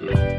Bye.